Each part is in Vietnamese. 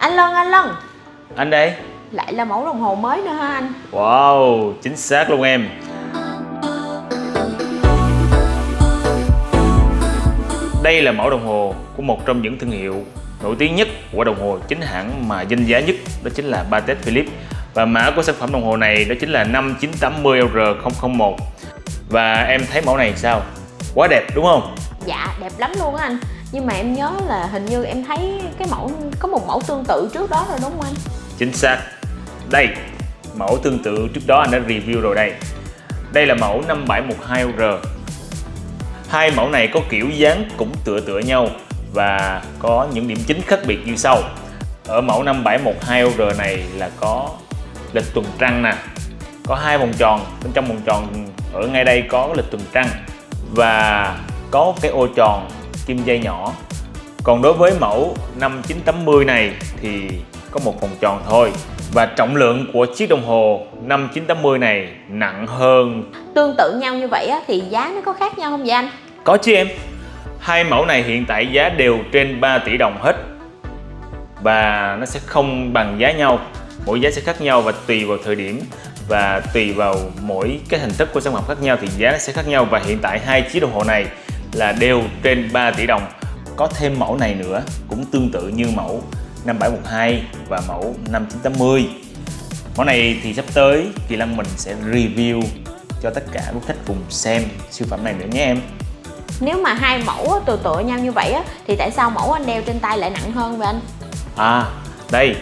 Anh Lân, anh Lân Anh đây Lại là mẫu đồng hồ mới nữa hả anh? Wow, chính xác luôn em Đây là mẫu đồng hồ của một trong những thương hiệu nổi tiếng nhất của đồng hồ chính hãng mà danh giá nhất đó chính là Patek Philippe và mã của sản phẩm đồng hồ này đó chính là 5980R001 và em thấy mẫu này sao? Quá đẹp đúng không? Dạ, đẹp lắm luôn á anh nhưng mà em nhớ là hình như em thấy cái mẫu có một mẫu tương tự trước đó rồi đúng không anh? Chính xác. Đây, mẫu tương tự trước đó anh đã review rồi đây. Đây là mẫu 5712R Hai mẫu này có kiểu dáng cũng tựa tựa nhau và có những điểm chính khác biệt như sau. Ở mẫu 5712R này là có lịch tuần trăng nè Có hai vòng tròn, bên trong vòng tròn ở ngay đây có lịch tuần trăng Và có cái ô tròn kim dây nhỏ. Còn đối với mẫu 5980 này thì có một vòng tròn thôi. Và trọng lượng của chiếc đồng hồ 5980 này nặng hơn. Tương tự nhau như vậy á, thì giá nó có khác nhau không vậy anh? Có chứ em. Hai mẫu này hiện tại giá đều trên 3 tỷ đồng hết. Và nó sẽ không bằng giá nhau. Mỗi giá sẽ khác nhau và tùy vào thời điểm. Và tùy vào mỗi cái hình thức của sản phẩm khác nhau thì giá nó sẽ khác nhau. Và hiện tại hai chiếc đồng hồ này là đều trên 3 tỷ đồng. Có thêm mẫu này nữa cũng tương tự như mẫu 5712 và mẫu 5980 Mẫu này thì sắp tới Kỳ Lăng mình sẽ review cho tất cả quý khách cùng xem siêu phẩm này nữa nhé em. Nếu mà hai mẫu tựa tựa nhau như vậy á, thì tại sao mẫu anh đeo trên tay lại nặng hơn vậy anh? À đây.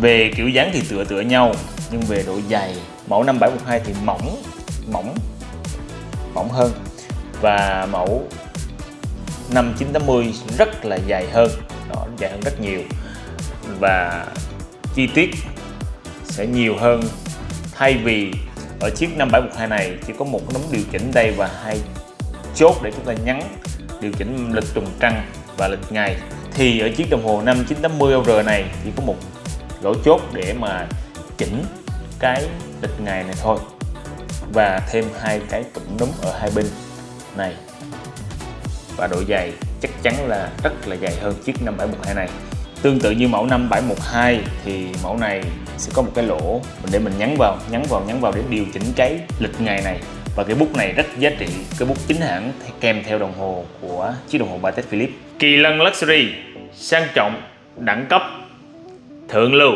Về kiểu dáng thì tựa tựa nhau Nhưng về độ dày Mẫu 5712 thì mỏng Mỏng Mỏng hơn và mẫu 5980 rất là dài hơn. Đó, dài hơn rất nhiều. Và chi tiết sẽ nhiều hơn. Thay vì ở chiếc 5712 này chỉ có một nấm điều chỉnh đây và hai chốt để chúng ta nhắn điều chỉnh lịch tuần trăng và lịch ngày thì ở chiếc đồng hồ 5980R này chỉ có một lỗ chốt để mà chỉnh cái lịch ngày này thôi. Và thêm hai cái cụm núm ở hai bên này. Và độ dày chắc chắn là rất là dày hơn chiếc 5712 này. Tương tự như mẫu 5712 thì mẫu này sẽ có một cái lỗ để mình nhấn vào, nhấn vào, nhấn vào để điều chỉnh cái lịch ngày này. Và cái bút này rất giá trị, cái bút chính hãng kèm theo đồng hồ của chiếc đồng hồ Patek Philippe. Kỳ lân Luxury, sang trọng, đẳng cấp, thượng lưu.